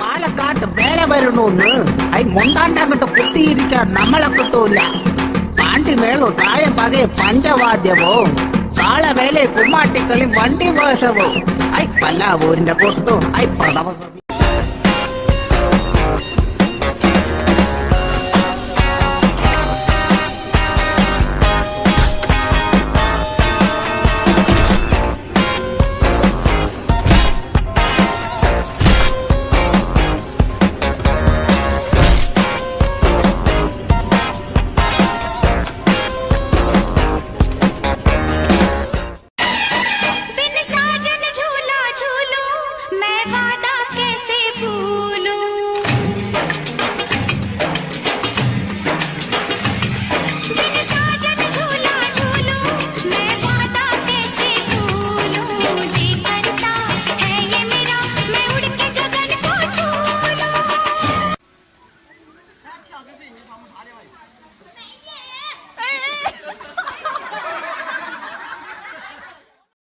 പാലക്കാട്ട് വേല വരണോന്ന്. ഐ മുണ്ടാണ്ടങ്ങട്ട് കുത്തിയിരിക്കാൻ നമ്മളെ കിട്ടൂല. പാണ്ടി മേളു തായ പകയെ പഞ്ചവാദ്യമോ കാളവേലെ കുമ്മാട്ടിക്കളി വണ്ടി വേഷവോ ഐ പല്ലാവൂരിന്റെ കൊട്ടും ഐ പ്രണവ Sao?